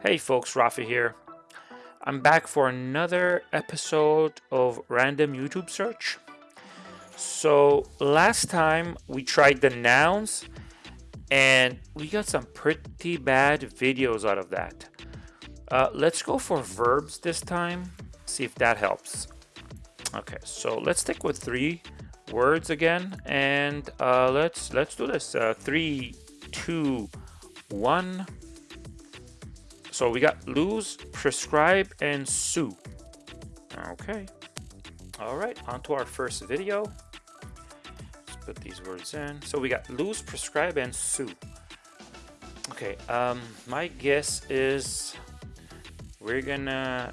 Hey folks, Rafi here. I'm back for another episode of Random YouTube Search. So last time we tried the nouns and we got some pretty bad videos out of that. Uh, let's go for verbs this time, see if that helps. Okay, so let's stick with three words again and uh, let's let's do this. Uh, three, two, one. So we got lose, prescribe, and sue. Okay. All right, on to our first video. Let's put these words in. So we got lose, prescribe, and sue. Okay, um, my guess is we're gonna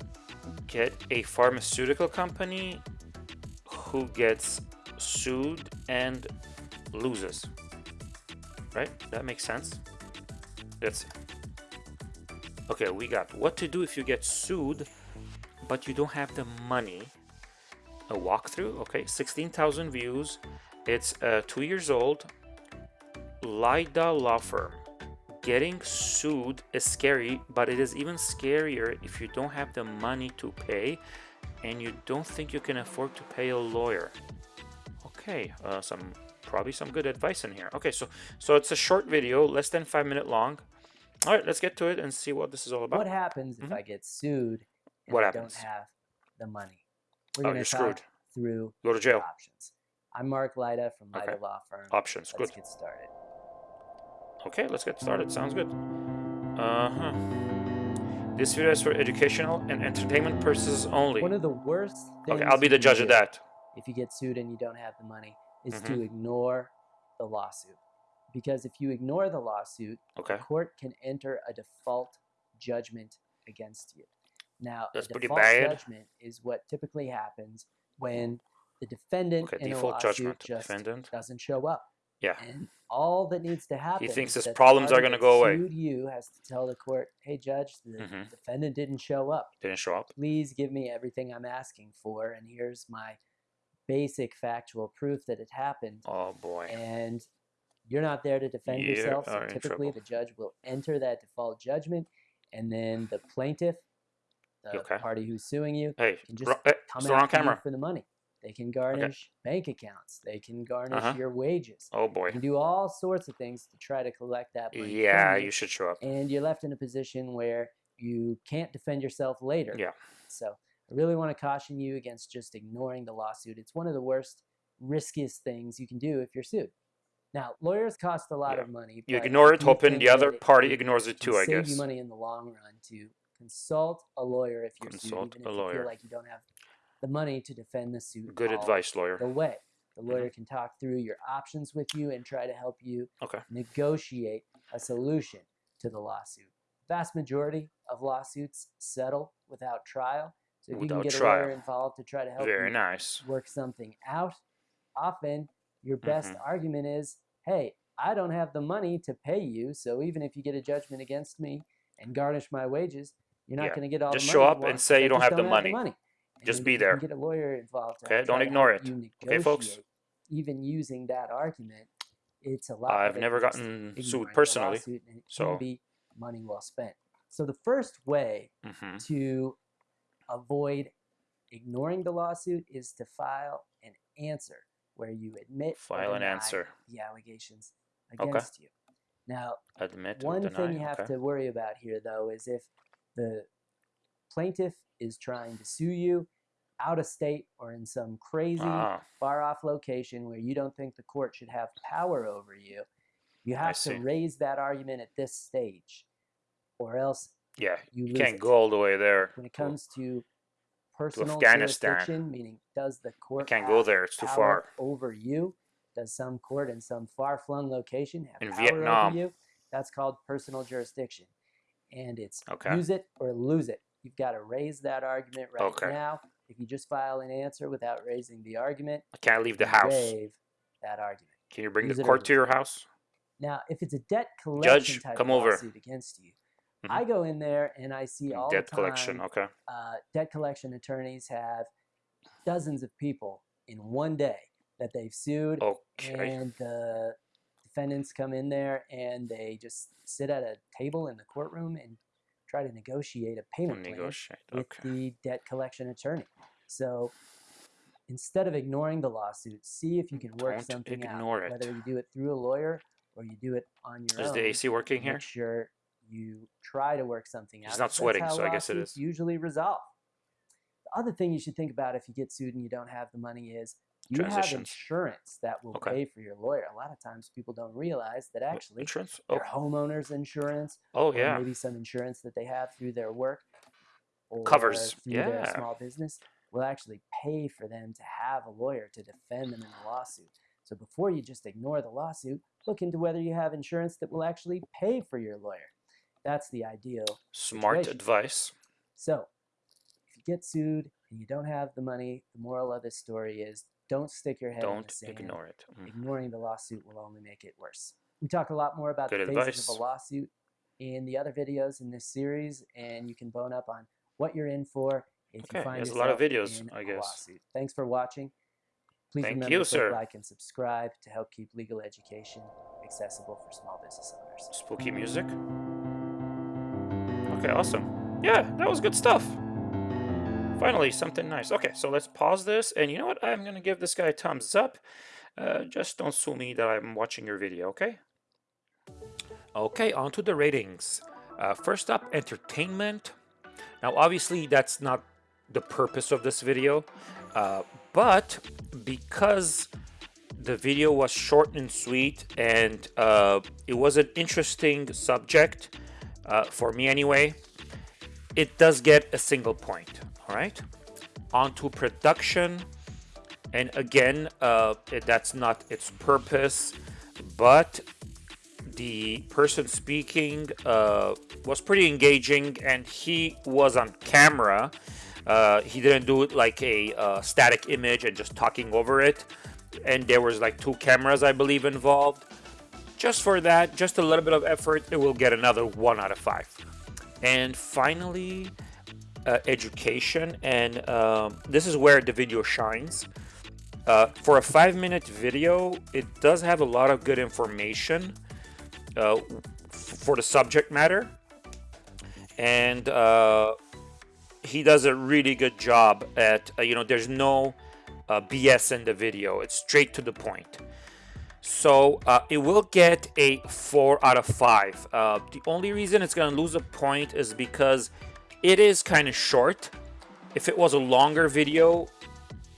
get a pharmaceutical company who gets sued and loses. Right? That makes sense. See. Okay, we got what to do if you get sued, but you don't have the money. A walkthrough, okay, 16,000 views. It's uh, two years old. Lida Law Firm. Getting sued is scary, but it is even scarier if you don't have the money to pay and you don't think you can afford to pay a lawyer. Okay, uh, some probably some good advice in here. Okay, so so it's a short video, less than five minute long. All right, let's get to it and see what this is all about. What happens if Mhm. I get sued and What I happens? don't have the money? We're Oh, you're screwed. through Go to jail. options. I'm Mark Lida from Lida Okay. Law Firm. Options, Let's good. get started. Okay, let's get started. Sounds good. Uh-huh. This video is for educational and entertainment purposes only. One of the worst things Okay, I'll be the judge of that. If you get sued and you don't have the money, is Mhm. to ignore the lawsuit. Because if you ignore the lawsuit, Okay. the court can enter a default judgment against you. Now, That's a pretty default bad. judgment is what typically happens when the defendant Okay, in a lawsuit judgment. just Defendant. doesn't show up. Yeah. And all that needs to happen. He thinks his problems are gonna go away. You has to tell the court, "Hey, judge, the Mhm. defendant didn't show up. Didn't show up. Please give me everything I'm asking for, and here's my basic factual proof that it happened." Oh boy. And you're not there to defend You yourself, so typically the judge will enter that default judgment, and then the plaintiff, the Okay. party who's suing you, Hey, can just eh, come it's the wrong after you camera. for the money. They can garnish bank accounts. They can garnish Uh-huh. your wages. Oh boy. can do all sorts of things to try to collect that money. Yeah, from you should show up. and you're left in a position where you can't defend yourself later. Yeah. So I really want to caution you against just ignoring the lawsuit. It's one of the worst, riskiest things you can do if you're sued. Now, lawyers cost a lot Yeah. of money. You ignore it, hoping the other party ignores it too, I save guess. you money in the long run to consult a lawyer if you're Consult sued, a even if you lawyer. feel like you don't have the money to defend the suit. Good advice, lawyer. The way the Mhm. lawyer can talk through your options with you and try to help you Okay. negotiate a solution to the lawsuit. The Vast majority of lawsuits settle without trial. So if you can get a trial. lawyer involved to try to help Very you nice. work something out, often your best Mhm. argument is, hey, I don't have the money to pay you, so even if you get a judgment against me and garnish my wages, you're not Yeah, going to get all just the money. Just show up and say you I don't just have the money. Just be there. Get a lawyer involved. Okay, don't ignore it. Okay, folks? Even using that argument, it's a lot. I've never gotten sued personally. so- money well spent. So the first way hmm to avoid ignoring the lawsuit is to file an answer where you admit or File an answer. the allegations Okay. against you. Now, Admit one thing you have okay. to worry about here, though, is if the plaintiff is trying to sue you out of state or in some crazy Ah, far off location where you don't think the court should have power over you, you have to see. raise that argument at this stage, or else yeah. you You can't it. go all the way there. When it comes to personal Afghanistan. jurisdiction, meaning does the court can't go there, it's too far. over you? Does some court in some far-flung location have In power Vietnam. over you? That's called personal jurisdiction, and it's Okay. use it or lose it. You've got to raise that argument right Okay. now. If you just file an answer without raising the argument, I can't leave the house. waive that argument. Can you bring Use the court to your house? Now, if it's a debt collection Judge, type come of over. against you, I go in there and I see all Debt the time collection. Okay. uh, debt collection attorneys have dozens of people in one day that they've sued, Okay. and the defendants come in there and they just sit at a table in the courtroom and try to negotiate a payment plan Negotiate. with Okay. the debt collection attorney. So instead of ignoring the lawsuit, see if you can work Don't something ignore out, it. whether you do it through a lawyer or you do it on your Is own. the AC working here? Sure you try to work something out. He's not sweating, so I guess it is. Usually resolve. The other thing you should think about if you get sued and you don't have the money is you have insurance that will Okay. pay for your lawyer. A lot of times people don't realize that actually Insurance? Oh, their homeowner's insurance oh or yeah. maybe some insurance that they have through their work or Covers, through their yeah. small business will actually pay for them to have a lawyer to defend them in the lawsuit. So before you just ignore the lawsuit, look into whether you have insurance that will actually pay for your lawyer. That's the ideal. Smart situation. advice. So if you get sued and you don't have the money, the moral of this story is don't stick your head Don't the sand. ignore it. Mm. Ignoring the lawsuit will only make it worse. We talk a lot more about Good the phases advice. of a lawsuit in the other videos in this series, and you can bone up on what you're in for if Okay, you find there's a lot of videos, in I guess. lawsuit. Thanks for watching. Please Thank remember you, to sir. like and subscribe to help keep legal education accessible for small business owners. Spooky music. Okay, awesome. Yeah, that was good stuff. Finally, something nice. Okay, so let's pause this. And you know what? I'm going to give this guy a thumbs up. Uh, just don't sue me that I'm watching your video, okay? Okay, on to the ratings. Uh, first up, entertainment. Now, obviously, that's not the purpose of this video, uh, but because the video was short and sweet and uh, it was an interesting subject uh, for me anyway, it does get a single point. All right, Onto production. And again, uh, that's not its purpose, but the person speaking uh, was pretty engaging and he was on camera. Uh, he didn't do it like a uh, static image and just talking over it. And there was like two cameras, I believe, involved. Just for that, just a little bit of effort, it will get another one out of five. And finally, uh, education. And um, this is where the video shines. Uh, for a five minute video, it does have a lot of good information uh, for the subject matter. And uh, he does a really good job at, uh, you know, there's no uh, BS in the video, it's straight to the point. So uh, it will get a 4 out of 5. Uh, the only reason it's going to lose a point is because it is kind of short. If it was a longer video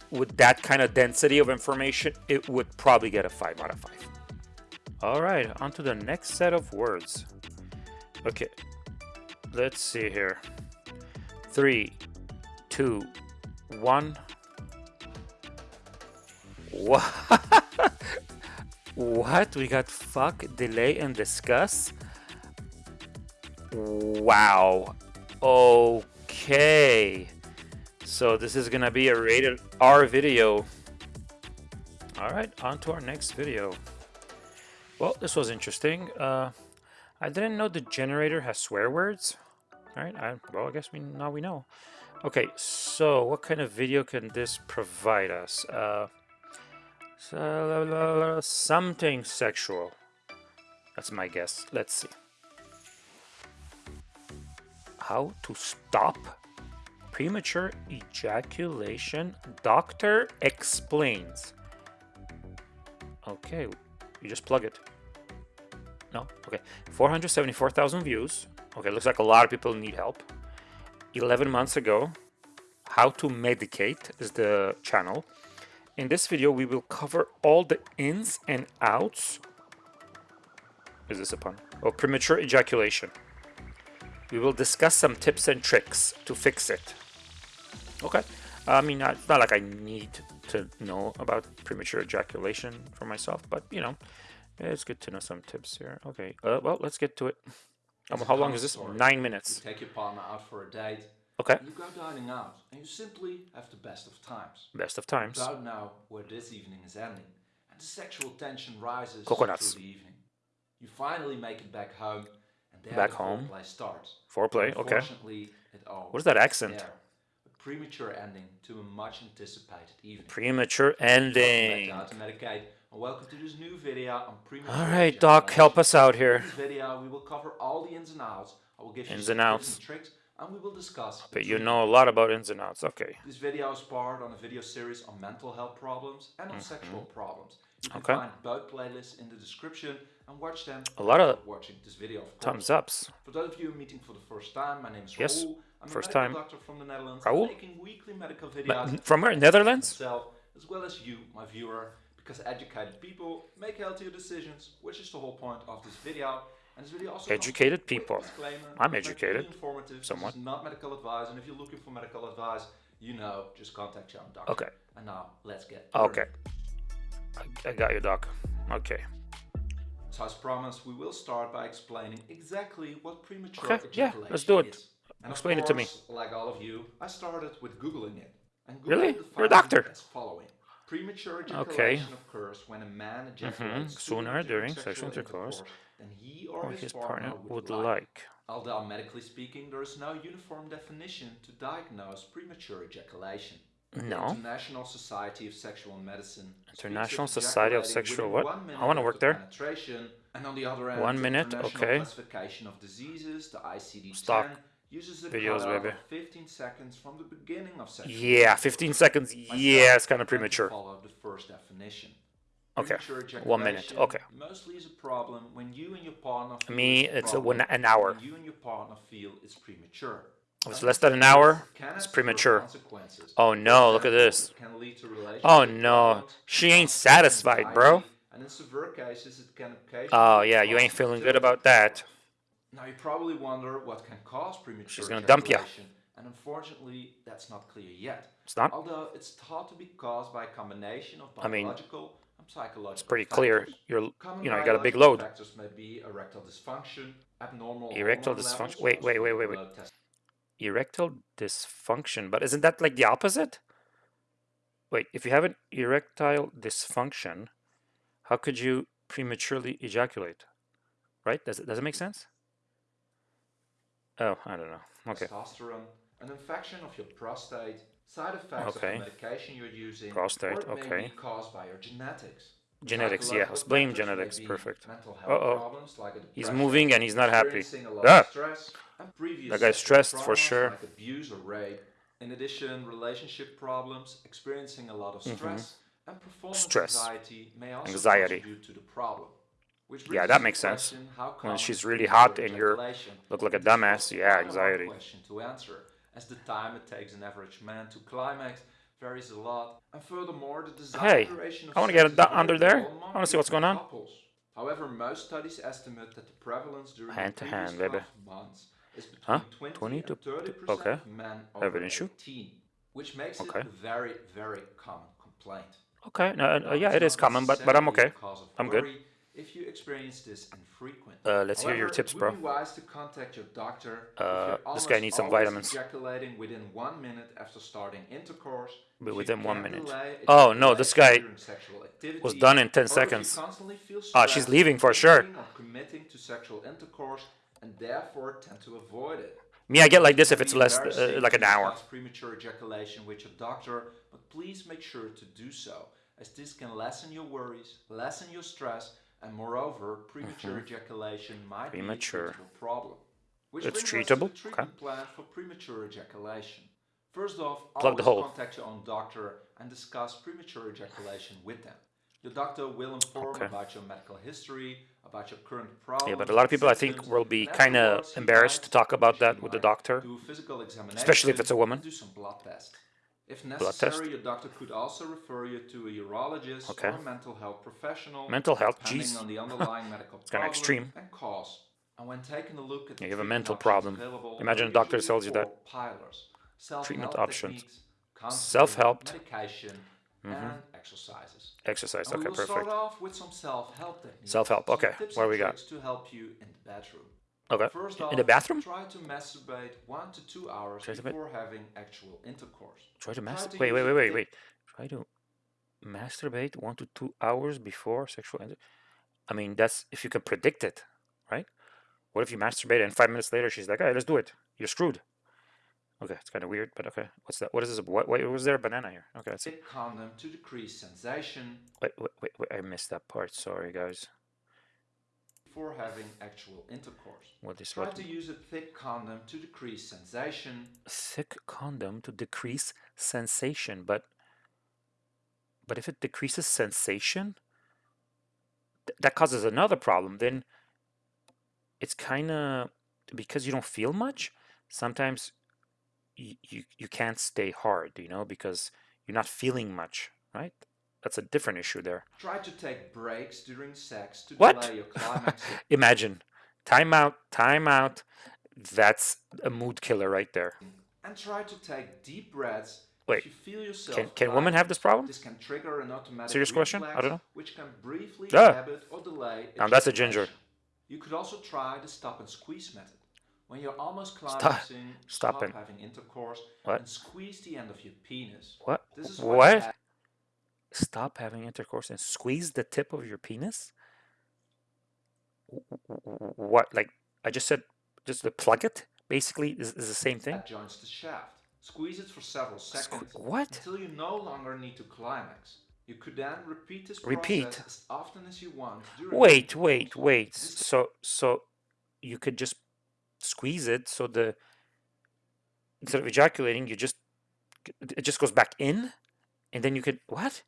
with that kind of density of information, it would probably get a 5 out of 5. All right, on to the next set of words. Okay, let's see here. Three, two, one. What? What? We got fuck, delay, and discuss? Wow. Okay. So this is gonna be a rated R video. All right, on to our next video. Well, this was interesting. Uh, I didn't know the generator has swear words. All right, I, well, I guess we now we know. Okay, so what kind of video can this provide us? Uh, something sexual. That's my guess. Let's see. How to stop premature ejaculation? Doctor explains. Okay, you just plug it. No? Okay. 474,000 views. Okay, looks like a lot of people need help. 11 months ago, How to Medicate is the channel. In this video, we will cover all the ins and outs. Is this a pun? Of premature ejaculation. We will discuss some tips and tricks to fix it. Okay. I mean, it's not like I need to know about premature ejaculation for myself, but you know, it's good to know some tips here. Okay. Uh, well, let's get to it. Um, how long is this? Nine You minutes. take your partner out for a date. Okay. You go dining out, and you simply have the best of times. Best of times. Don't know where this evening is ending, and the sexual tension rises Coconuts. through the evening. You finally make it back home, and there Back the home. foreplay starts. Foreplay. Okay. It all What is that accent? there. A premature ending to a much anticipated evening. Premature ending. to How to Medicate, and welcome to this new video on premature All right, Doc, help us out here. In this video, we will cover all the ins and outs I will give you Ins some and outs. and tricks, and we will discuss. But you know a lot about ins and outs. Okay. This video is part on a video series on mental health problems and on mm-hmm. sexual problems. You can. Okay. find both playlists in the description and watch them. A lot of watching this video. Of. Thumbs ups. For those of you meeting for the first time, my name is Yes, Raoul. I'm first a time. doctor from the Netherlands, Raoul? making weekly medical videos from where? Netherlands? myself as well as you, my viewer, because educated people make healthier decisions, which is the whole point of this video. And this video also Educated people. I'm It's not really educated, somewhat. Not medical advice, and if you're looking for medical advice, you know, just contact your own doctor. Okay. And now let's get Okay. I, I got you, Doc. Okay. So as promised, we will start by explaining exactly what premature Okay, yeah, let's do it. is. And Explain it to me. Like all of you, I started with googling it. And Google Really? You're a doctor. As following. Premature Okay. ejaculation occurs when a man ejaculates Mhm, sooner during during sexual intercourse than he or, Or his, his partner, partner would like. Although medically speaking, there is no uniform definition to diagnose premature ejaculation. The No. International Society of Sexual Medicine. International Society of Sexual what? I wanna work there. And on the other end, One minute, okay. Classification of Diseases, the ICD-10, Stock uses a videos, baby. 15 seconds from the beginning of sexual Yeah, 15 seconds. Yeah, it's kind of premature. Follow the first definition. Okay, one minute, okay. Mostly is a problem when you and your partner. Feel Me, it's, a one- an hour. You and your partner feel it's premature. If it's less than an hour, it's premature. Oh no, look at this. it can lead to relationship Oh no, she ain't satisfied, bro. anxiety, And in severe cases, it can occasionally Oh yeah, you ain't feeling good about that. now you probably wonder what can cause premature She's gonna dump ejaculation, and unfortunately that's not clear yet. It's not? Although it's thought to be caused by a combination of I mean, biological and psychological It's pretty clear. You're, you know, you got a big load. May be erectile dysfunction, abnormal Erectile dysfunction- wait, wait, wait, wait, wait. Erectile dysfunction, but isn't that like the opposite? Wait, if you have an erectile dysfunction, how could you prematurely ejaculate? Right? Does it does it make sense? Oh, I don't know. Okay. testosterone, an infection of your prostate, side effects Okay. of the medication you're using, Prostate, or it may okay. be caused by your genetics. Genetics, yeah. Let's blame genetics. Perfect. mental Uh-oh. problems like He's moving and he's not happy. Ah! stress, and That guy's stressed for sure. Like abuse or rape. In addition, relationship problems, experiencing a lot of stress, and performance Mm-hmm. Stress. anxiety may also Anxiety. contribute to the problem. Yeah, that makes sense. When she's really hot and you're look like a dumbass, yeah, quite a hard anxiety. To as the time it takes an average man to climax varies a lot, and furthermore, the desired Hey, duration of I wanna get it under there. I wanna see what's going on. couples. However, most studies estimate that the prevalence during hand the to hand, baby. 12 months is between Huh? 20, 20 to- 30 to- okay. of men over an issue? 18, which makes Okay. it a very, very common complaint. Okay. No, uh, yeah, it is common, but but I'm okay. a cause of I'm good. If you experience this infrequently. Uh, let's hear your tips, bro. would be wise to contact your doctor if Uh, you're this guy needs some vitamins. Ejaculating within one minute after starting intercourse. But within one minute. Oh, no, this guy during sexual activity, was done in 10 or if you seconds. Ah, she's leaving for sure. committing to sexual intercourse and therefore tend to avoid it. Me, I get like this if it's less, uh, like an hour. premature ejaculation with your doctor, but please make sure to do so, as this can lessen your worries, lessen your stress, and moreover, premature mm-hmm. ejaculation might. Premature. be a problem. Which It's treatable? the Okay. treatment plan for premature ejaculation. First off, Plug the hole. contact your own doctor and discuss premature ejaculation with them. Your doctor will inform Okay. about your medical history, about your current problems. Yeah, but a lot of people I think will be kind of embarrassed to talk about that with the doctor. do a physical examination, Especially if it's a woman. Do some blood test. If test? necessary, your doctor could also refer you to a urologist Okay. or a mental health professional. Mental health, depending jeez. on the underlying medical It's kinda problem extreme. and cause. And when taking a look at the Yeah, you have a mental problem. Imagine a doctor tells you that. Pillars. Treatment options. Self-help. medication, mm-hmm. and exercises. Exercise. And Okay, perfect. start off with some self-help. Self-help, some okay. What do we got? to help you in the bedroom. Okay. First In the bathroom? try to masturbate one to two hours Try before having actual intercourse. Try to masturbate. Wait, wait, wait, wait, wait. Try to masturbate one to two hours before sexual. Inter- I mean, that's if you can predict it, right? What if you masturbate and five minutes later she's like, "Hey, let's do it." You're screwed. Okay, it's kind of weird, but okay. What's that? What is this? What? Wait, was there a banana here? Okay, let's see. Take condom to decrease sensation Wait, wait, wait, wait. I missed that part. Sorry, guys. Before having actual intercourse. What is Try what? to use a thick condom to decrease sensation. Thick condom to decrease sensation, but but if it decreases sensation, th- that causes another problem. Then it's kind of because you don't feel much. Sometimes you, you you can't stay hard, you know, because you're not feeling much, right? That's a different issue there. Try to take breaks during sex to What? delay your climaxing. Imagine time out, time out. That's a mood killer right there. and try to take deep breaths Wait, you feel yourself Can can women have this problem? This can trigger an automatic Serious question? I don't know. which can briefly Ah. inhibit or delay Now that's a ginger. You could also try the stop and squeeze method. When you're almost climaxing, Stop stop and- having intercourse What? and squeeze the end of your penis. What? This is what What? Stop having intercourse and squeeze the tip of your penis? What? Like I just said, just to plug it. Basically, is, is the same thing. that joins the shaft. Squeeze it for several seconds what? until you no longer need to climax. You could then repeat this Repeat? process as often as you want. Wait, wait, wait. So so you could just squeeze it so the instead of ejaculating, you just it just goes back in, and then you could what?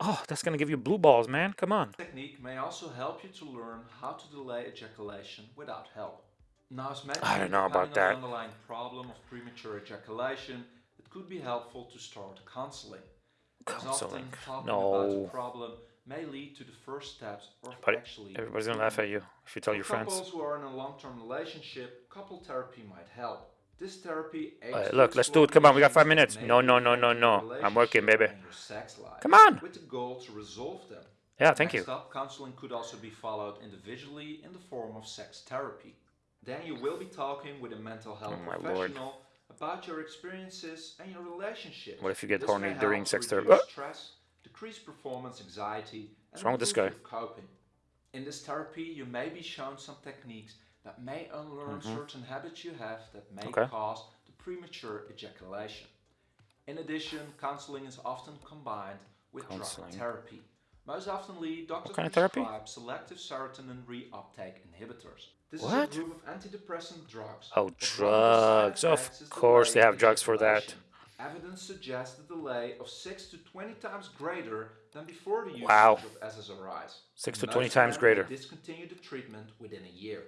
Oh, that's gonna give you blue balls, man. Come on. technique may also help you to learn how to delay ejaculation without help. Now, as I don't know about that. the underlying problem of premature ejaculation, it could be helpful to start counseling. Counseling. often talking about No. problem may lead to the first steps or But actually Everybody's gonna laugh at you if you tell For your friends. couples who are in a long-term relationship, couple therapy might help. This therapy Uh, look, let's do it. Come on, we got five minutes. No, no, no, no, no. I'm working, baby. and your sex life, Come on. With the goal to resolve them. Yeah, thank you. Up, counseling could also be followed individually in the form of sex therapy. Then you will be talking with a mental health Oh, my lord. professional about your experiences and your relationship. What if you get This horny during sex therapy? Stress, decrease performance anxiety, and What's wrong with this guy? coping. In this therapy, you may be shown some techniques that may unlearn mm-hmm. certain habits you have that may. Okay. cause the premature ejaculation. In addition, counseling is often combined with Counseling. drug therapy. Most oftenly, doctors kind of therapy? prescribe selective serotonin reuptake inhibitors. This What? is a group of antidepressant drugs. Oh, but one of the side drugs. Of course they have drugs for that. Evidence suggests a delay of 6 to 20 times greater than before the usage Wow. of SSRIs. Six to 20 times greater. Discontinue the treatment within a year.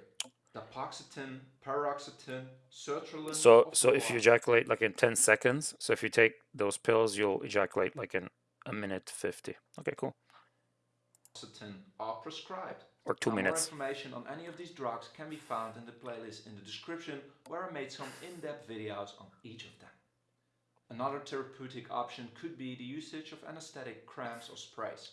Dapoxetine, paroxetine, sertraline. So so if you ejaculate like in 10 seconds, so if you take those pills, you'll ejaculate like in a minute 50. Okay, cool. are prescribed. Or two Now, minutes. More information on any of these drugs can be found in the playlist in the description where I made some in-depth videos on each of them. Another therapeutic option could be the usage of anesthetic creams or sprays.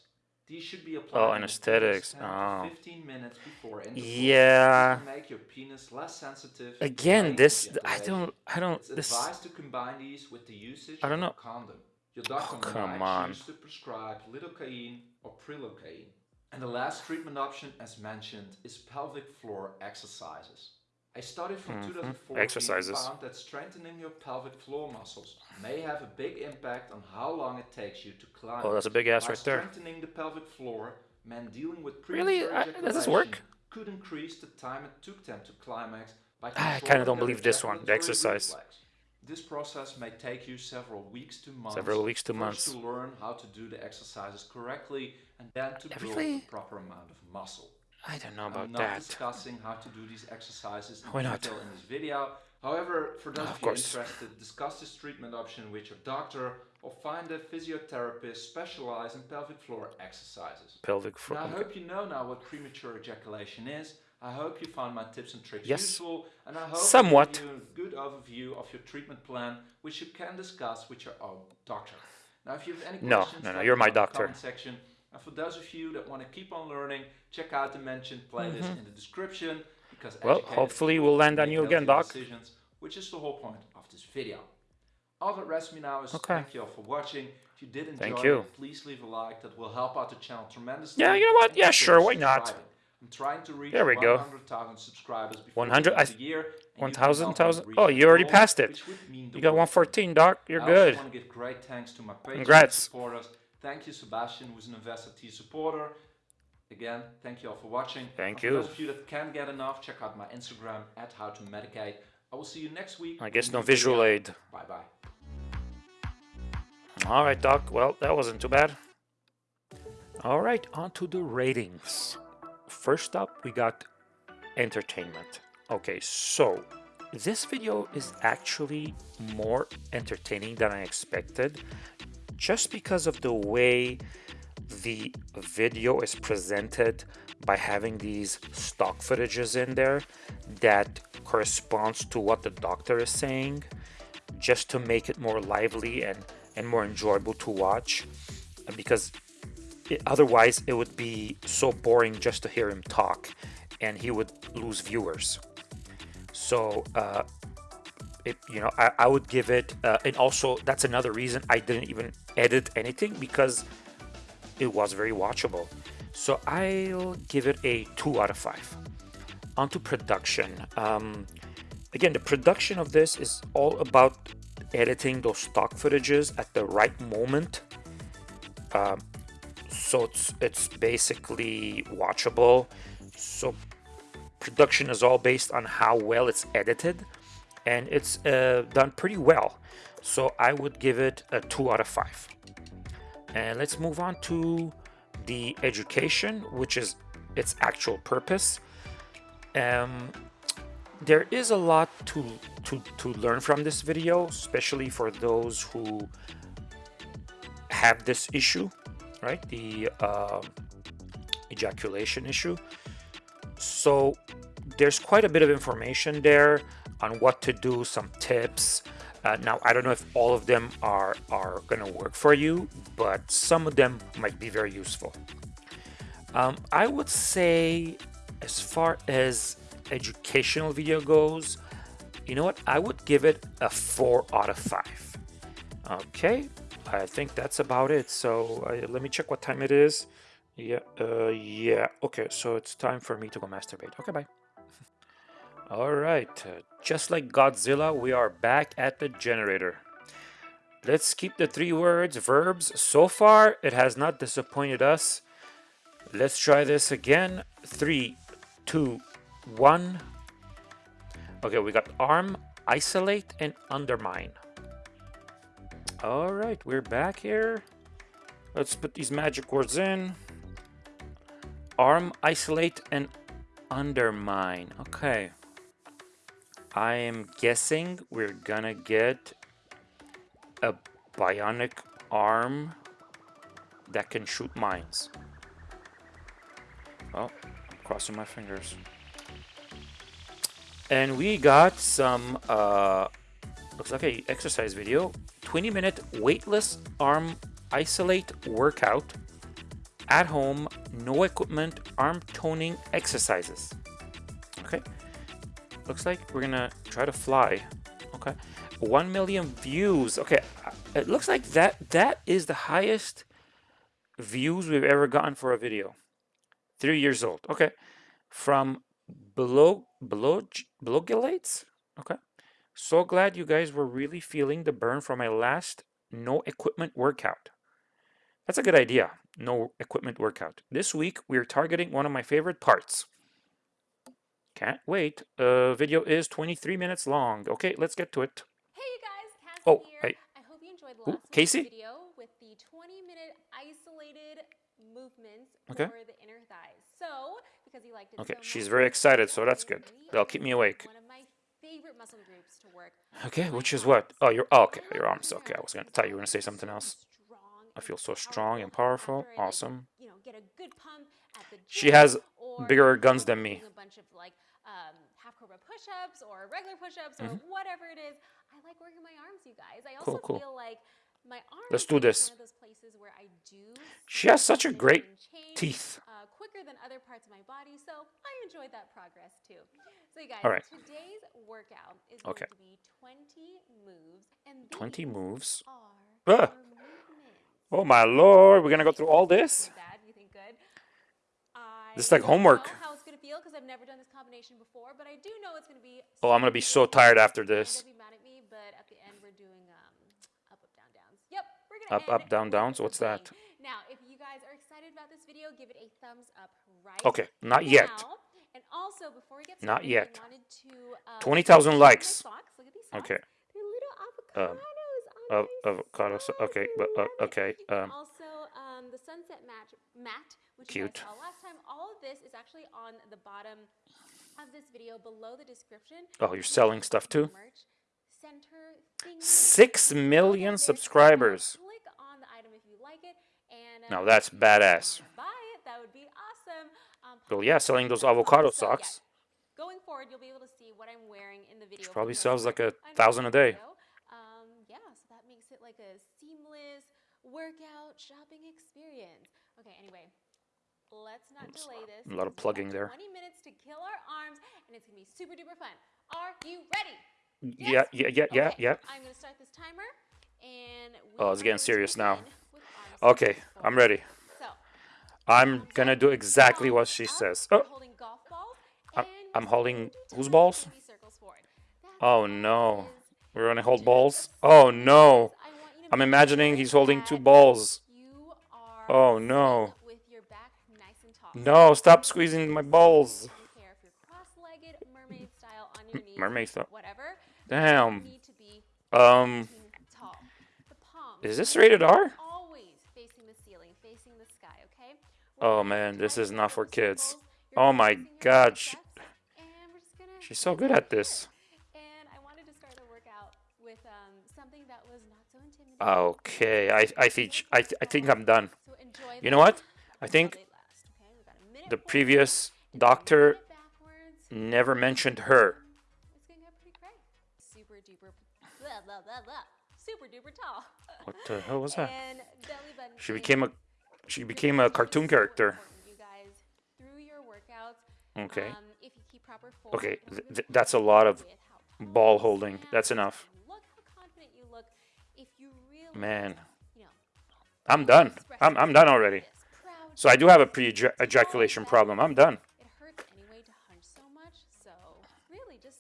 These should be oh, applied Oh, anesthetics. to Oh. 15 minutes before. Yeah. Make your penis less sensitive. Again, this I don't I don't It's this advised to combine these with the usage I don't of know. a condom. Your doctor Oh, come might on. choose to prescribe lidocaine or prilocaine. And the last treatment option, as mentioned, is pelvic floor exercises. A study from Mhm. 2014 Exercises. found that strengthening your pelvic floor muscles may have a big impact on how long it takes you to climb. Oh, that's a big ass By right there. Strengthening the pelvic floor, men dealing with Really? I- does this work? Could increase the time it took them to climax by I kinda don't believe this one, the exercise. reflex. This process may take you several weeks to months. Several weeks to months. to learn how to do the exercises correctly and then to build Really? the proper amount of muscle. I don't know about I'm not that. discussing how to do these exercises in Why not? detail in this video. However, for those Of of, you course. interested, discuss this treatment option with your doctor or find a physiotherapist specialized in pelvic floor exercises. Pelvic floor. Now, I hope you know now what premature ejaculation is. I hope you found my tips and tricks Yes. useful, and I hope Somewhat. You a good overview of your treatment plan, which you can discuss with your own doctor. Now, if you have any No, questions, no, no, you're my doctor. comment section. And for those of you that want to keep on learning, check out the mentioned playlist mm-hmm. in the description because. Well, hopefully we'll land on you again, Doc. Decisions, which is the whole point of this video. All that rests me now is Okay. thank you all for watching. If you did enjoy Thank you. it, please leave a like. That will help out the channel tremendously. Yeah, you know what? Yeah, sure, why not? I'm trying to reach There we go. 100,000 subscribers before 100 the I the year. and you 1,000, help 1,000? Oh, you already goal, passed it. which would mean the You got world to me. 114, Doc. You're good. also want to give great thanks to my Patreon Congrats. Thank you, Sebastian, who's an Investor T supporter. Again, thank you all for watching. Thank And for you. those of you that can't get enough, check out my Instagram at how to medicate. I will see you next week. I guess no visual video. aid. Bye bye. All right, Doc. Well, that wasn't too bad. All right, on to the ratings. First up, we got entertainment. Okay, so this video is actually more entertaining than I expected just because of the way the video is presented by having these stock footages in there that corresponds to what the doctor is saying just to make it more lively and and more enjoyable to watch because it, otherwise it would be so boring just to hear him talk and he would lose viewers. So uh it, you know I, I would give it uh, and also that's another reason i didn't even edit anything because it was very watchable. So i'll give it a two out of five. Onto production. Um again the production of this is all about editing those stock footages at the right moment. Um, so it's it's basically watchable. So production is all based on how well it's edited and it's uh, done pretty well. So i would give it a two out of five. And let's move on to the education which is its actual purpose. Um, there is a lot to, to to learn from this video especially for those who have this issue right? The uh, ejaculation issue. So there's quite a bit of information there on what to do some tips. Uh, now i don't know if all of them are are gonna work for you but some of them might be very useful. Um, i would say as far as educational video goes you know what? I would give it a four out of five. Okay i think that's about it. So uh, let me check what time it is. Yeah uh yeah. Okay so it's time for me to go masturbate. Okay bye all right uh, just like godzilla we are back at the generator. Let's keep the three words verbs. So far it has not disappointed us. Let's try this again. Three two one. Okay we got arm isolate and undermine. All right we're back here. Let's put these magic words in. Arm isolate and undermine. Okay i am guessing we're gonna get a bionic arm that can shoot mines. Well crossing my fingers. And we got some uh looks like a exercise video. 20 minute weightless arm isolate workout. At home no equipment arm toning exercises. Okay looks like we're gonna try to fly. Okay. 1 million views. Okay uh, it looks like that that is the highest views we've ever gotten for a video. Three years old. Okay. From below below Blogilates okay. So glad you guys were really feeling the burn from my last no equipment workout. That's a good idea. No equipment workout. This week we're targeting one of my favorite parts can't wait uh video is 23 minutes long okay let's get to it Hey you guys, Cassey Oh, here. hey. I hope you enjoyed Ooh, last week's Casey? video with the 20 minute isolated movements Okay. for the inner thighs. So, because you liked it Okay, so she's much, very excited, so that's good. That'll keep me awake. One of my favorite muscle groups to work. okay which is what oh your oh, okay your arms okay i was gonna thought you were gonna say something else i feel so strong and powerful after I, like, awesome you know, get a good pump at the She has bigger guns than me. doing A bunch of like um, half cobra push-ups or regular push-ups or Mhm. whatever it is. I like working my arms, you guys. I also cool. feel like my arms. Let's do this. One of those places where I do. She has such a great change, teeth Uh, quicker than other parts of my body, so I enjoyed that progress too. So, you guys, All right. today's workout is Okay. going to be 20 moves, and 20 moves are oh my lord we're gonna go through all this Think Bad? You think good? This is like homework. Know how it's gonna feel because I've never done this combination before, but I do know it's gonna be. oh i'm gonna be so tired after this be mad at me, but at the end we're doing um, up, up, down, downs. Yep, we're gonna Up, end up, down, downs? What's that? Now, if you guys are excited about this video, give it a thumbs up right Okay, not yet. And also, before we get Not yet. I wanted to um, 20,000 likes. Look at these socks. Okay. They're little Um, avocados on Of avocado. Okay, but uh, okay. Um, um, the sunset mat, mat which Cute. you guys saw last time. All of this is actually on the bottom of this video below the description. oh, you're selling stuff too. Merch center. Six million subscribers. Click on the item if you like it, and Now uh, that's if you wanna badass. Buy it. That would be awesome. Um, Well, yeah, selling those avocado So, yeah, socks. Going forward, you'll be able to see what I'm wearing in the video. She probably sells like a thousand a day. video. Um, yeah, so that makes it like a seamless workout shopping experience. Okay, anyway, let's not It's delay this. a lot of plugging there. 20 minutes to kill our arms, and it's gonna be super duper fun. Are you ready? Yeah, yeah, yeah, yeah, Okay, yeah. I'm gonna start this timer, and Oh, it's getting serious now. begin with arms Okay, I'm ready. So, I'm thumbs gonna do exactly what she up, says. Oh, holding golf balls, I'm- I'm holding going whose balls? three circles forward. That's oh no. We're gonna hold balls. Oh no. I'm imagining he's holding two balls. Oh, no. No, stop squeezing my balls. Mermaid style, whatever. Damn. Um, is this rated R? Oh, man, this is not for kids. Oh my God, she's so good at this. Okay, I I think I th- I think I'm done. You know what? I think they last, okay? We've got a minute the previous and then a doctor never mentioned her. What the hell was that? And belly button She became a she became a cartoon character. important, You guys, through your workouts, Okay. um, if you keep proper form, Okay, th- th- that's a lot of ball holding. That's enough. Man, I'm done. I'm I'm done already. So I do have a pre-ejaculation problem. I'm done. It hurts anyway to hunch so much, so really just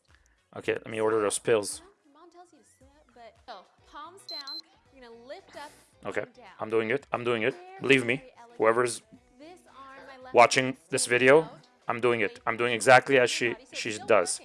Okay, let me order those pills. Mom tells you to sit up, but oh, so palms down. You're gonna lift up. Okay. I'm doing it. I'm doing it. Believe me, whoever's This arm, my left watching this video. I'm doing it. I'm doing exactly as she in the body, so she does.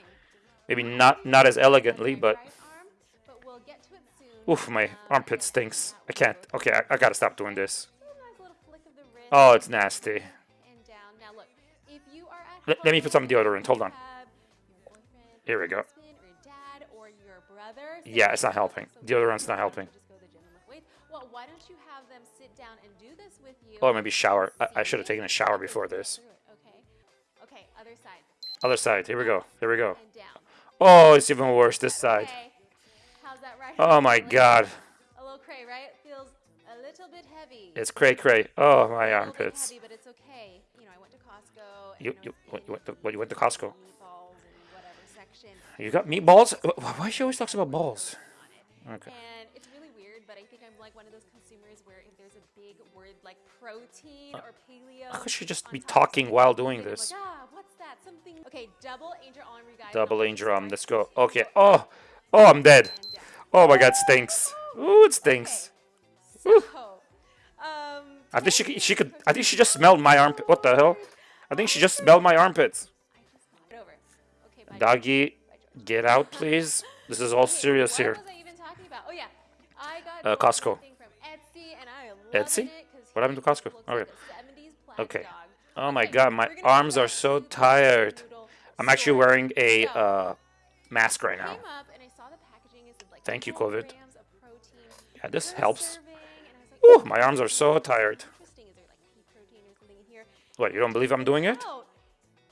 Maybe Not not as elegantly, my but right arm, but we'll get to it soon. Oof, my armpit stinks. I can't. Okay, I, I gotta stop doing this. through. A nice little flick of the wrist Oh, it's nasty. and down. Now look, if you are at Let- me put some deodorant, hold on. have your boyfriend, Here we go. husband, or your dad, or your brother, say, Yeah, it's not "Oh, helping. Deodorant's not helping. just go to the gym and lift weights." Well, why don't you have them sit down and do this with you? Oh, maybe shower. I, I should have taken a shower before this. Okay. Okay, other side. Other side. Here we go. Here we go. Oh, it's even worse this side. Okay. How's that right? Oh my god. A little cray, right? Feels a little bit heavy. It's cray cray. Oh, my a little bit armpits. heavy, but it's okay. You know, I went to Costco. You you what, you went to what you went to Costco? Meatballs and whatever section. You got meatballs? Why she always talks about balls? Okay. And it's really weird, but I think I'm like one of those consumers where if there's a big word like protein or paleo. Could she just be talking while doing I'm like, this? ah, what's that? Something. Okay, double angel arm, you guys. Double angel arm. Let's go. Okay. Oh, oh, I'm dead. Oh my god, stinks. Ooh, it stinks. So, um, I think she she could. I think she just smelled my armpit. What the hell? I think she just smelled my armpits. I just got it over. Okay. Doggy, get out, please. This is all serious what here. was I even talking about? Oh yeah, I got Uh, Costco. from Etsy, and I am Etsy? loving it 'cause What happened to Costco? Okay. like a 70s plaid Okay. Oh my god, my arms are so tired. I'm actually wearing a uh, mask right now. Thank you, COVID. grams of protein Yeah, this helps. serving, and I was like, Ooh, my arms are so tired. Interesting. Is there like pea protein or something in here? What, you don't believe I'm doing it? Out,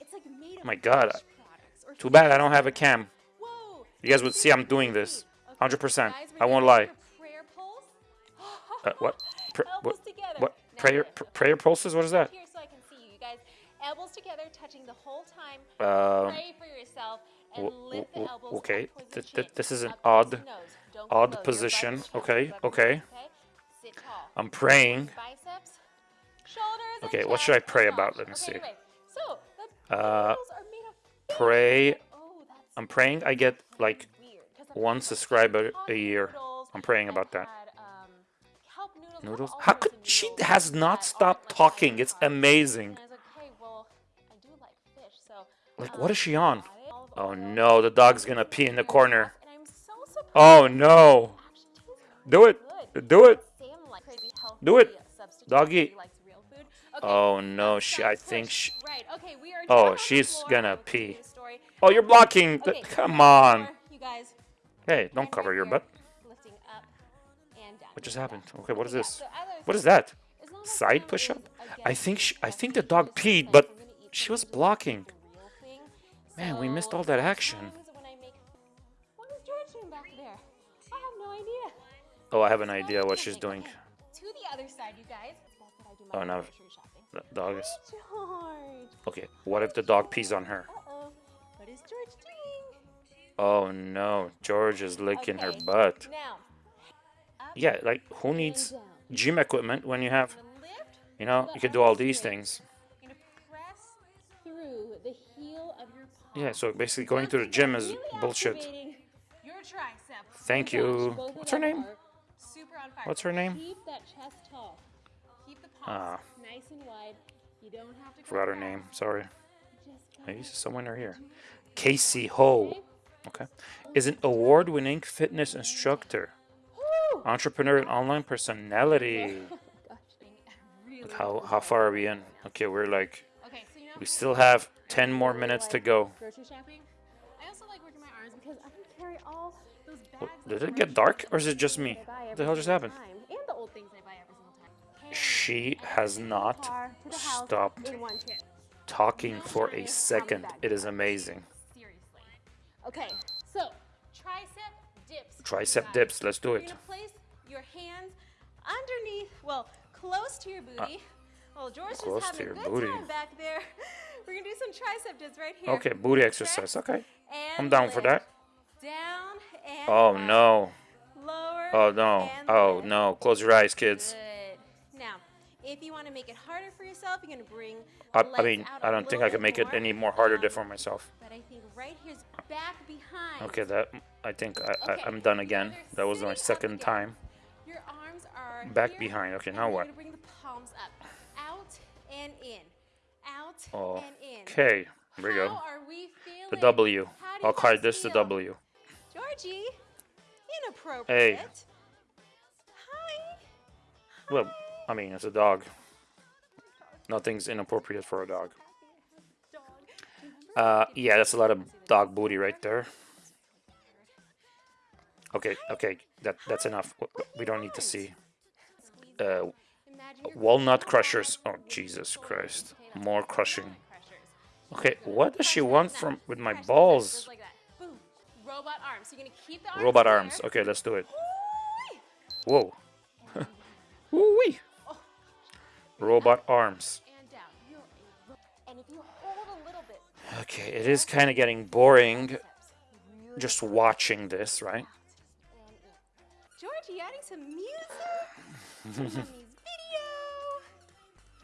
It's like made of my God, fish products or Too bad I don't have a cam. You guys would see I'm doing this. 100%. I won't lie. prayer. Uh, what? Pr- what? What? Prayer? Pr- prayer pulses? What is that? Here, so I can see you. You guys, elbows together, touching the whole time. Um, Pray for yourself and w- lift the w- elbows okay, up towards the th- th- this is an up towards the odd- nose. Don't go odd position. Okay, be above your okay. head, okay. Sit tall. I'm praying. Biceps, shoulders. and Okay, what should I pray about? Let me see. anyway, so the Uh, noodles are made of fish. Pray. Oh, I'm praying I get like weird, 'cause I've one subscriber a year. I'm praying about that. um, noodles? How could she has not stopped talking? It's amazing. And I was like, okay, well, I do like fish, so. Like, what um, is she on? Got it. Olive Oh no, the dog's gonna pee in the corner. sauce, and I'm so surprised Oh no. Do it. Do it. Sam like crazy healthy Do it. Doggy. He likes real food. Okay, Oh no, she I think she Right. Okay, we are Oh, down on the she's gonna I will continue pee. Oh, you're blocking. the- Come on the on. floor, You guys. Hey, don't cover your butt. Lifting up and down. What just happened? Okay, what is this? so as I was What is that? as long as Side push-up? I think she, I think the dog peed, but we're gonna eat she was blocking. The real thing. Man, we missed all that action. sometimes when I make- What is George doing back there? I have no idea. Oh, I have an idea what she's doing. To the other side, you guys. That's what I do my Oh, no. grocery shopping. The dog is. Okay, what if the dog pees on her? Uh-oh. What is George doing? Oh no, George is licking her butt. Now, Yeah, like who needs gym equipment when you have, I'm gonna lift. you know, you can do all these things. Yeah, so basically going to the gym is bullshit. Thank you. What's her name? What's her name? Ah. Forgot her name. Sorry. Maybe somewhere near here. Cassey Ho. Okay? Is an award-winning fitness instructor, entrepreneur, and online personality. Oh How how far are we in? Okay, we're like we still have 10 more minutes to go. Grocery shopping. I also like working my arms because I can carry all those bags. What- of Did it get dark or is it just me? What the hell just happened? time, And the old things I buy every single time. She has not car to the house stopped in one trip. talking for a second. It is amazing. Okay, so tricep dips. Tricep dips. Let's do it. place your hands underneath, well, close to your uh, booty. Well, George close to having your a good booty. time back there. We're gonna do some tricep dips right here. Okay, booty exercise. Okay. And I'm down for that. Down and Oh up, no. Lower. Oh no. Oh lift. no. Close your eyes, kids. Good. Now, if you want to make it harder for yourself, you're gonna bring. I, I mean, I don't think I can make it any more harder Um, for myself. But I think right here's back behind. Okay, that I think I, Okay, I, I'm done again. That was my second time. Your arms are Back here, behind. Okay, now what? And in, out Oh, and in. Okay, here we How go. are we? The W. I'll guys this the? W. Georgie, inappropriate. Hi. Well, I mean, it's a dog. Nothing's inappropriate for a dog. Uh, yeah, that's a lot of dog booty right there. Okay, okay, that that's enough. We don't need to see. Uh, walnut crushers. Oh, Jesus Christ. More crushing. Okay, what does she want from with my balls? Just like that. Boom. Robot arms. You're gonna keep the arms Robot arms. Okay, let's do it. Whoa. Woo-wee. Oh. Robot arms. And down. You're a ro- And if you hold a little bit, Okay, it is kind of getting boring just watching this, right? in. Georgie, adding some music.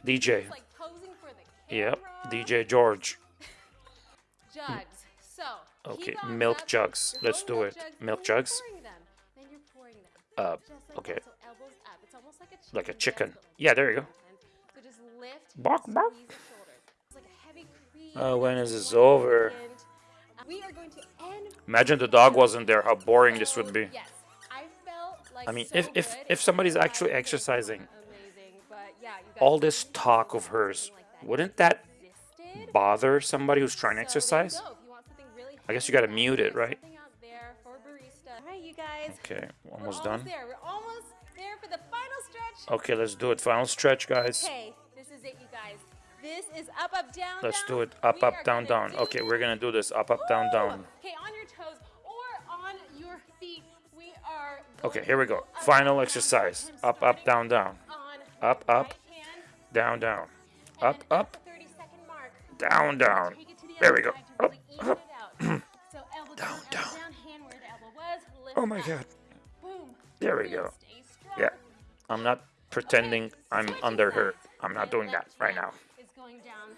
Mommy's video. DJ. It's like posing for the camera. Yep, DJ George. Jugs. So. Okay, milk jugs. Let's do it. jugs, Milk and then you're jugs. pouring them. Then you're pouring them. Uh, like okay. that, so elbows up. It's almost like a chicken. Like a chicken. Yeah, there you go. So just. Bark, bark. squeeze the shoulders. It's like a heavy crease. Uh, when is this over? second. Uh, We are going to end. Imagine the dog wasn't there, how boring this would be. I felt like I mean, if if if somebody's actually exercising, all this talk of hers, something like that wouldn't that bother somebody who's trying to So there you exercise? go. If you want something really I guess you gotta mute it, right? something out there for barista. All right, you guys. Okay, almost done. there. We're almost there for the final stretch. Okay, let's do it. Final stretch, guys. Okay, this is it, you guys. This is up, up, down, Let's down. do it. Up, up, down, down. do Okay, we're gonna do this. Up, up, down, down. Okay, on your toes or on your feet. We are. Okay, here we go. Final exercise. Up, up, down, down. Up, up. Down, down. Up, up. the 30 second mark, Down, down. take it to the There we go. Up, up. it out. so elbow down, Down, elbow down. down, hand where the elbow was. Lift Oh my god. There we go. Yeah. I'm not pretending I'm under her. I'm not doing that right now. Is going down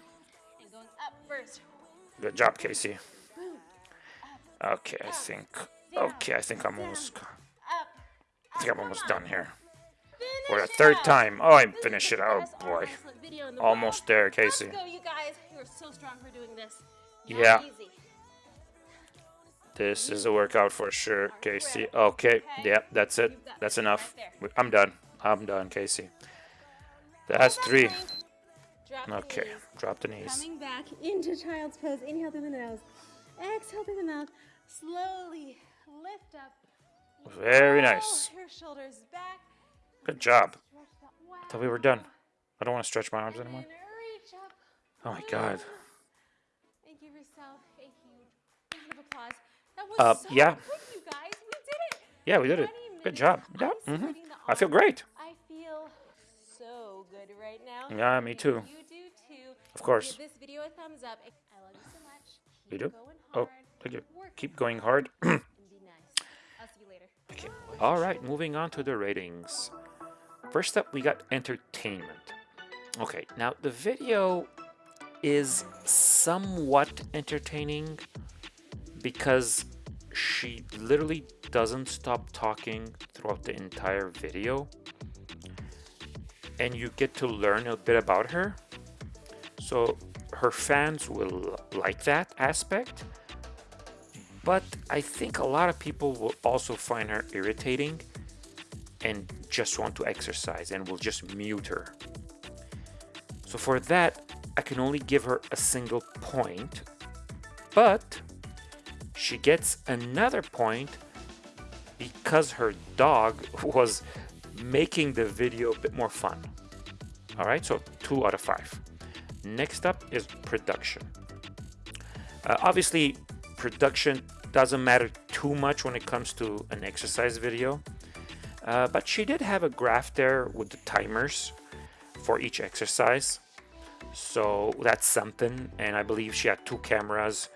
and going up first. Good job, Cassey. Okay, I think. Okay, I think I'm almost. I think I'm almost done here. For the third time. Oh, I This is finished it. Oh boy. wrestling video in the Almost there, Cassey. Let's go, you guys. You are so strong for doing this. Not Yeah. easy. This is a workout for sure, Cassey. Okay, yeah, that's it. That's enough. I'm done. I'm done, Cassey. That's three. plank. Drop the Okay, drop the knees. Coming back into child's pose. Inhale through the nose. Exhale through the mouth. Slowly lift up. Very nice. Shoulders back. Good job. I thought we were done. I don't want to stretch my arms anymore. then reach up. Oh my god. And give yourself a huge round of applause. That was Uh, yeah. quick, you guys. We did it. Yeah, we did it. Good job. Yeah. hmm I feel great. I feel so good right now. Yeah, me too. You do too. Of course. Give this video a thumbs up. I love you so much. Keep You do? Going Oh, thank you. Keep going hard. and be nice. I'll see you later. Okay. All right, moving on to the ratings. First up, we got entertainment. Okay, now the video is somewhat entertaining because she literally doesn't stop talking throughout the entire video. And you get to learn a bit about her. So her fans will like that aspect but I think a lot of people will also find her irritating and just want to exercise and we'll just mute her. So for that, I can only give her a single point, but she gets another point because her dog was making the video a bit more fun. All right, so two out of five. Next up is production. Uh, obviously, production doesn't matter too much when it comes to an exercise video. Uh, but she did have a graph there with the timers for each exercise. So that's something. And I believe she had two cameras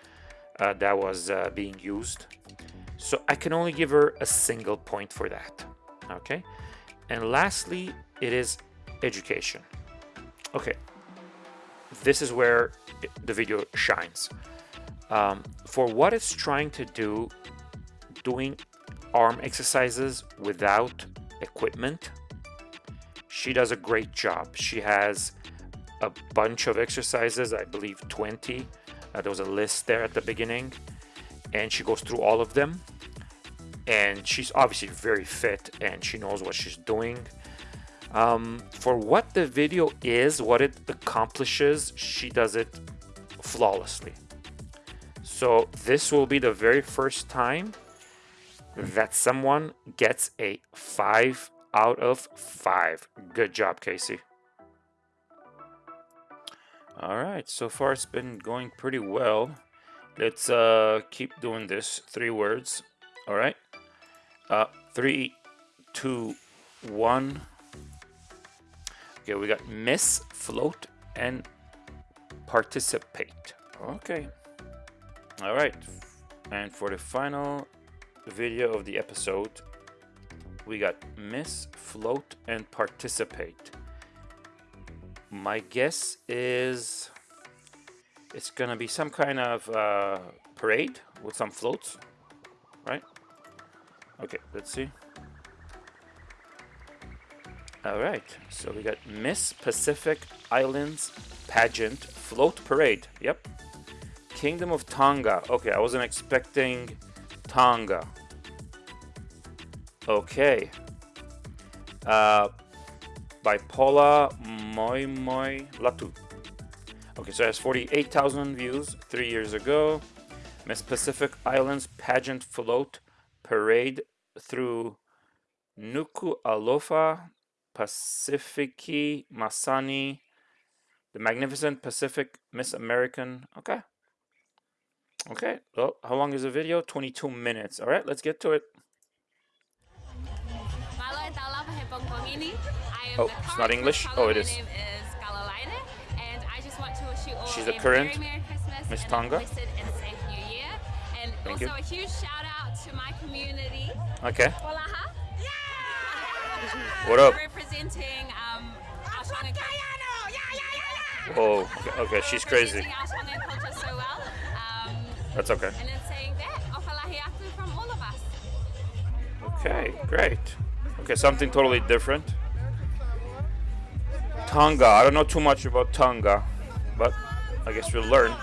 uh, that was uh, being used. So I can only give her a single point for that. Okay. And lastly, it is education. Okay. This is where the video shines. Um, for what it's trying to do, doing arm exercises without equipment, she does a great job. She has a bunch of exercises, I believe 20. Uh, there was a list there at the beginning, and she goes through all of them. And she's obviously very fit and she knows what she's doing. Um, for what the video is, what it accomplishes, she does it flawlessly. So this will be the very first time that someone gets a 5 out of 5. Good job, Cassey. All right, so far it's been going pretty well. Let's uh, keep doing this. Three words. All right. Uh, three, two, one. Okay, we got miss, float, and participate. Okay. All right. And for the final video of the episode, we got miss, float, and participate. My guess is it's gonna be some kind of uh, parade with some floats, right? Okay, let's see. All right, so we got Miss Pacific Islands Pageant Float Parade. Yep. Kingdom of Tonga. Okay, I wasn't expecting Tonga. Okay. Uh, by Paula Moi Moi Latu. Okay, so it has 48,000 views three years ago. Miss Pacific Islands Pageant Float Parade through Nuku Alofa, Pacifici, Masani, the Magnificent Pacific Miss American. Okay. Okay. Well, how long is the video? 22 minutes. All right, let's get to it. Malo and Tala Pahepong ini. I am Oh, it's not English? Oh, it is. Is Caroline, and I just want to wish you all She's a the current very Merry Miss and Tonga. a blessed and safe New Year. And Thank also you. a huge shout out to my community, Okay. Polaha. What up? Representing um, our Tongan culture. Oh, okay, okay, she's crazy. That's okay. and then saying that, Ofalahi Aku from all of us. Okay, great. Okay, something totally different. Tonga. I don't know too much about Tonga, but I guess we'll learn.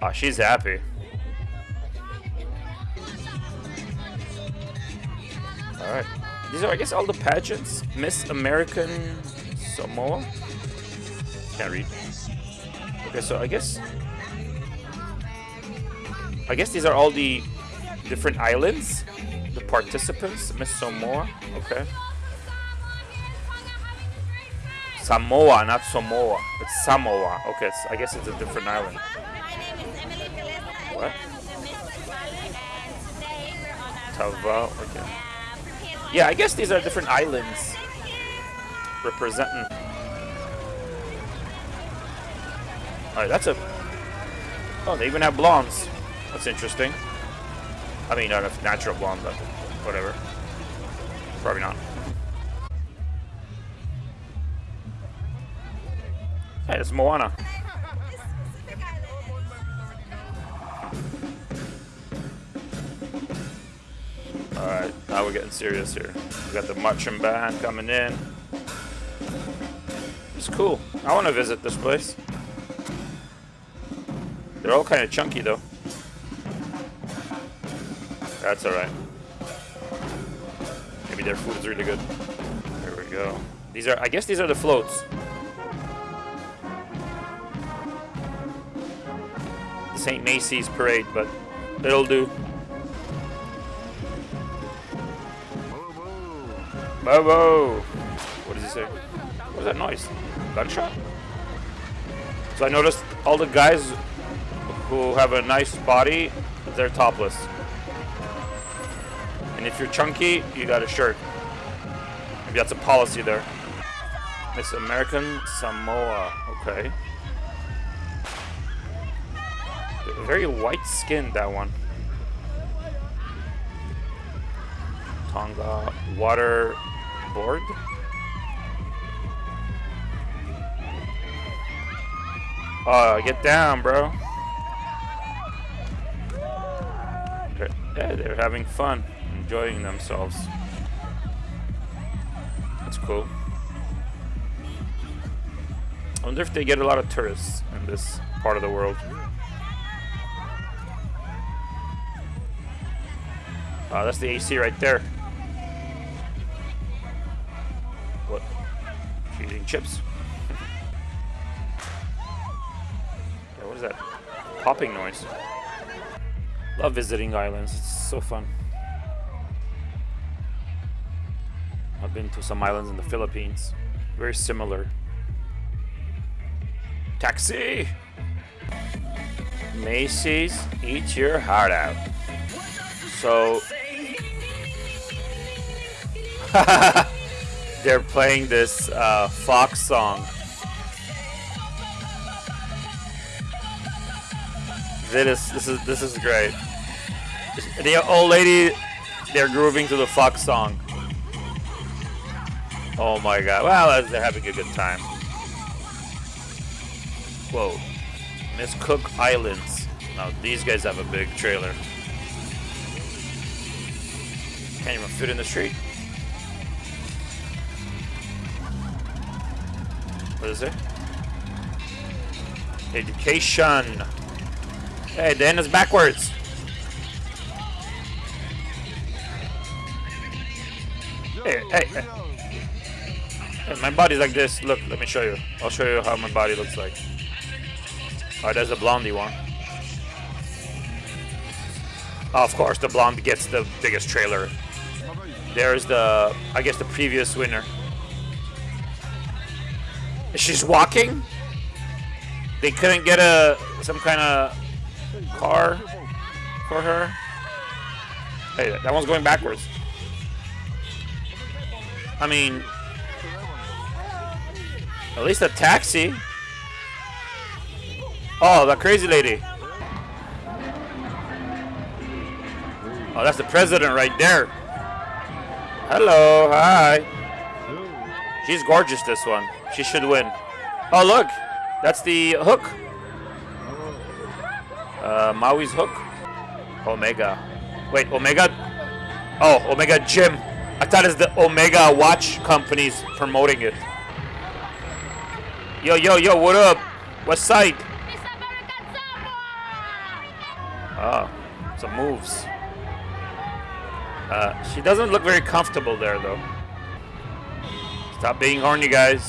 Ah, she's happy. Alright. These are, I guess, all the pageants. Miss American Samoa? Can't read. Okay, so I guess... I guess these are all the different islands. The participants. Miss Samoa. Okay. Samoa, not Samoa. It's Samoa. Okay, so I guess it's a different island. What? Tava. Okay. Yeah, I guess these are different islands representing. Alright, that's a. Oh, they even have blondes. That's interesting. I mean, not a natural blonde, but whatever. Probably not. Hey, it's Moana. Alright, now we're getting serious here. We got the marching band coming in. It's cool. I want to visit this place. They're all kind of chunky though. That's alright. Maybe their food is really good. There we go. These are, I guess these are the floats. St. Macy's parade, but it'll do. Bobo! What does he say? What was that noise? Gunshot? So I noticed all the guys who have a nice body, they're topless. And if you're chunky, you got a shirt. Maybe that's a policy there. Miss American Samoa. Okay. Very white skinned, that one. Tonga water board. Oh, get down, bro. Yeah, they're having fun, enjoying themselves. That's cool. I wonder if they get a lot of tourists in this part of the world. Oh, that's the AC right there. What? She eating chips. yeah, what is that? Popping noise. Love visiting islands. It's so fun. I've been to some islands in the Philippines. Very similar. Taxi! Macy's, eat your heart out. So they're playing this uh, Fox song. This is this is this is great. The old lady, they're grooving to the Fox song. Oh my god! Well, they're having a good time. Whoa, Miss Cook Islands. Now these guys have a big trailer. Can't even fit in the street. What is it? Education. Hey, end is backwards. Hey, hey, hey. My body's like this. Look, let me show you. I'll show you how my body looks like. Oh, there's a blondie one. Oh, of course, the blonde gets the biggest trailer. There's the, I guess, the previous winner. She's walking. They couldn't get a some kind of car for her. Hey, that one's going backwards. I mean, at least a taxi. Oh, that crazy lady. Oh, that's the president right there. Hello, hi. She's gorgeous, this one. She should win. Oh, look. That's the hook. Uh, Maui's hook. Omega. Wait, Omega? Oh, Omega Gym. I thought it's the Omega watch companies promoting it. Yo, yo, yo, what up? West side? Oh, some moves. Uh, she doesn't look very comfortable there, though. Stop being horny, guys.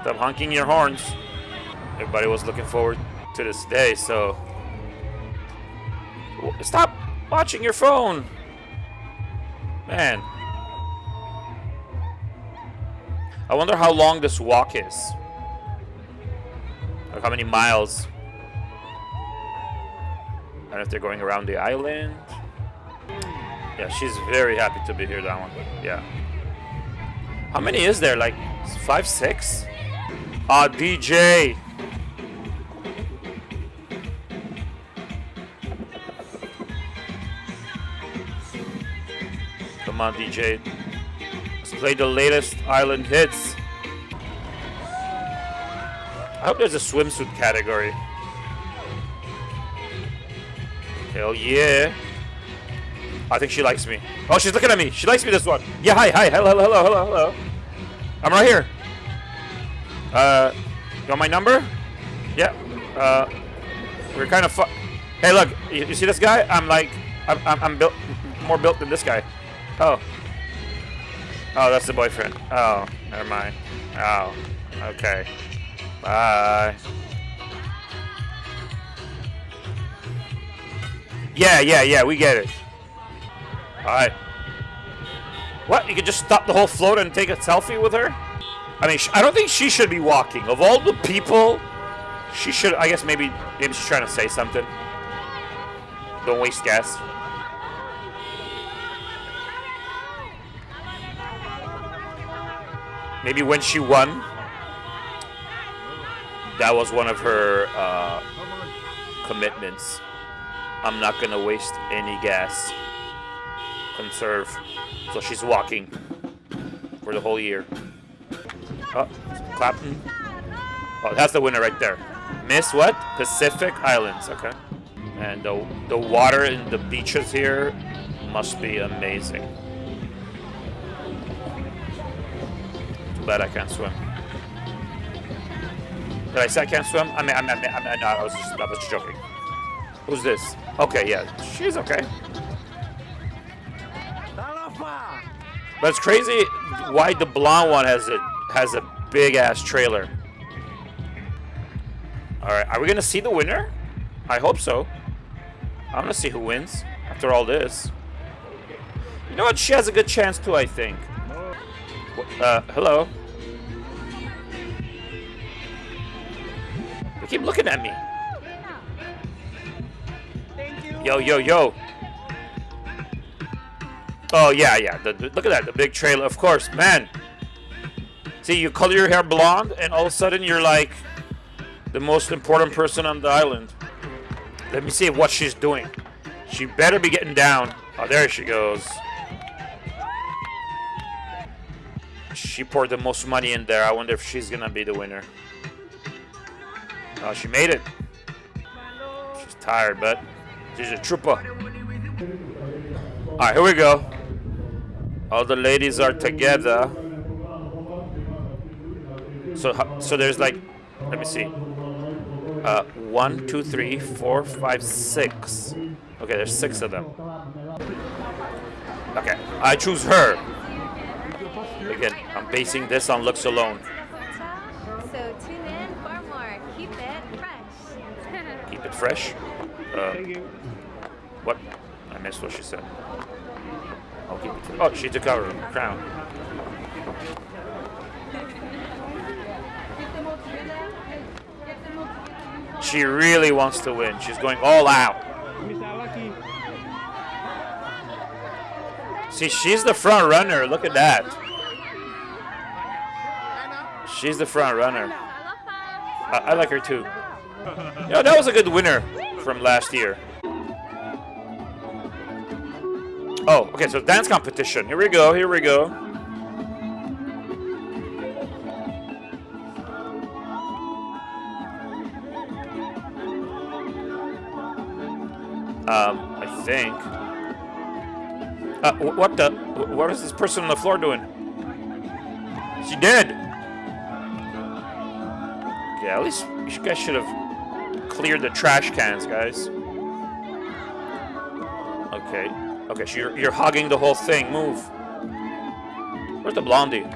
Stop honking your horns. Everybody was looking forward to this day, so... Stop watching your phone! Man. I wonder how long this walk is. Like how many miles. I don't know if they're going around the island. Yeah, she's very happy to be here, that one. Yeah. How many is there? Like five, six? Ah, DJ. Come on, DJ. Let's play the latest island hits. I hope there's a swimsuit category. Hell yeah. I think she likes me. Oh, she's looking at me. She likes me this one. Yeah, hi, hi. Hello, hello, hello, hello. I'm right here. Uh, you want my number? Yeah. Uh, we're kind of fu- Hey, look. You, you see this guy? I'm like, I'm, I'm, I'm built, more built than this guy. Oh. Oh, that's the boyfriend. Oh, never mind. Oh, okay. Bye. Yeah, yeah, yeah, we get it. Alright. What? You could just stop the whole float and take a selfie with her? I mean, I don't think she should be walking. Of all the people, she should. I guess maybe, maybe she's trying to say something. Don't waste gas. Maybe when she won, that was one of her uh, commitments. I'm not gonna waste any gas. Conserve. So she's walking for the whole year. Oh, Clapton. Oh, that's the winner right there. Miss what? Pacific Islands. Okay. And the, the water in the beaches here must be amazing. Bad I can't swim. Did I say I can't swim? I mean, I mean, I, mean, I, mean, no, I was just, I was just joking. Who's this? Okay, yeah, she's okay. But it's crazy why the blonde one has a has a big ass trailer. All right, are we gonna see the winner? I hope so. I'm gonna see who wins after all this. You know what? She has a good chance too. I think. Uh, hello. They keep looking at me. Yo, yo, yo. Oh, yeah, yeah. The, the- look at that. The big trailer. Of course, man. See, you color your hair blonde, and all of a sudden you're like the most important person on the island. Let me see what she's doing. She better be getting down. Oh, there she goes. She poured the most money in there. I wonder if she's gonna be the winner. Oh, she made it. She's tired, but she's a trooper. Alright, here we go. All the ladies are together. So, so there's like, let me see. Uh, one, two, three, four, five, six. Okay, there's six of them. Okay, I choose her. Again, I'm basing this on looks alone. So tune in for more. Keep it fresh. Keep it fresh. Uh, what? I missed what she said. I'll keep it. Oh, she took out her crown. She really wants to win. She's going all out. See, she's the front runner. Look at that. She's the front runner. I, I like her too. Yeah, that was a good winner from last year. Oh, okay, so dance competition. Here we go, here we go. Um, I think. Uh, what the? What is this person on the floor doing? She dead. Yeah, at least you guys should have cleared the trash cans, guys. Okay. Okay, so you're, you're hogging the whole thing. Move. Where's the blondie?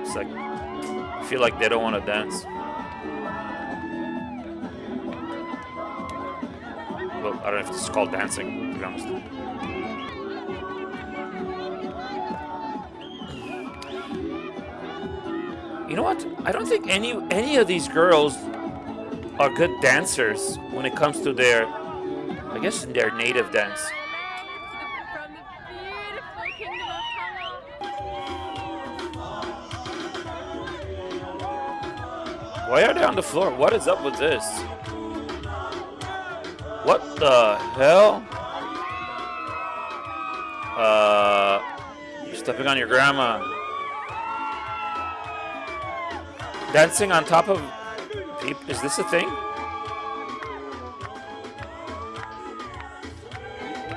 It's like, I feel like they don't want to dance. Well, I don't know if this is called dancing, to be honest. You know what? I don't think any any of these girls are good dancers when it comes to their, I guess, their native dance. Why are they on the floor? What is up with this? What the hell? Uh, stepping on your grandma. Dancing on top of. Is this a thing?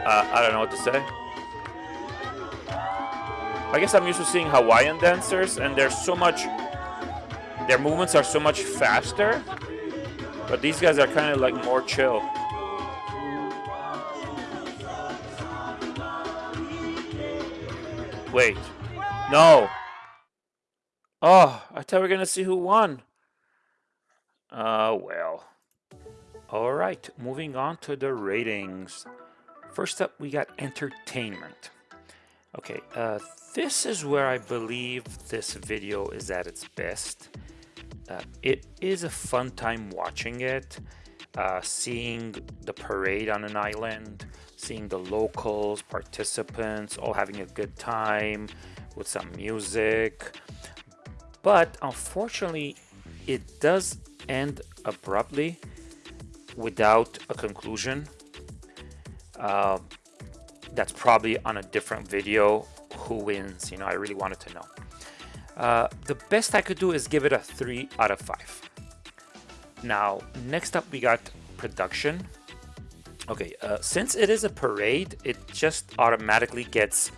Uh, I don't know what to say. I guess I'm used to seeing Hawaiian dancers, and there's so much. Their movements are so much faster, but these guys are kind of like more chill. Wait. No. Oh, I thought we were gonna see who won. Uh, well. Alright, moving on to the ratings. First up, we got entertainment. Okay, uh, this is where I believe this video is at its best. Uh, it is a fun time watching it, uh, seeing the parade on an island, seeing the locals, participants, all having a good time with some music. But unfortunately, it does end abruptly without a conclusion. Uh, that's probably on a different video. Who wins? You know i really wanted to know. Uh, the best i could do is give it a three out of five. Now next up we got production. Okay uh, since it is a parade it just automatically gets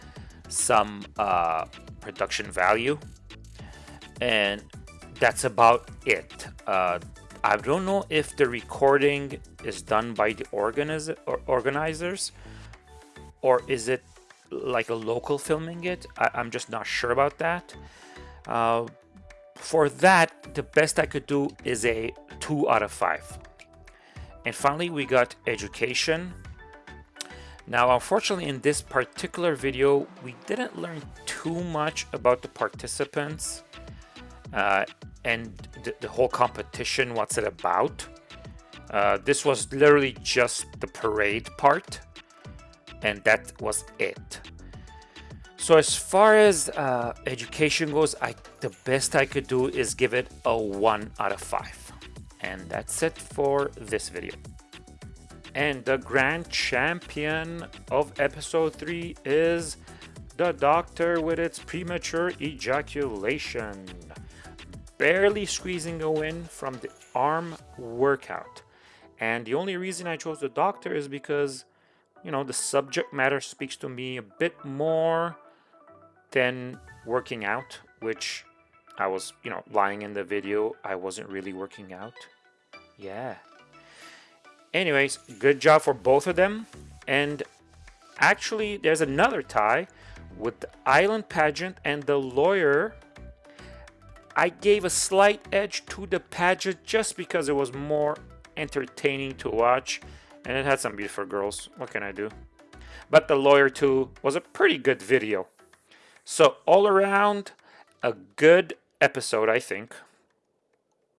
some uh, production value and that's about it uh, I don't know if the recording is done by the organiz or organizers or is it like a local filming it? I am just not sure about that. Uh, for that, the best I could do is a 2 out of 5. And finally, we got education. Now, unfortunately, in this particular video, we didn't learn too much about the participants uh, and the, the, whole competition, what's it about. Uh, this was literally just the parade part and that was it. So as far as uh, education goes, I the best I could do is give it a 1 out of 5. And that's it for this video. And the grand champion of episode 3 is the doctor with its premature ejaculation. Barely squeezing a win from the arm workout. And the only reason I chose the doctor is because you know, the subject matter speaks to me a bit more than working out, which I was, you know, lying in the video. I wasn't really working out. Yeah. Anyways, good job for both of them. And actually, there's another tie with the island pageant and the lawyer. I gave a slight edge to the pageant just because it was more entertaining to watch and it had some beautiful girls. What can I do? But The Lawyer 2 was a pretty good video. So all around, a good episode, I think.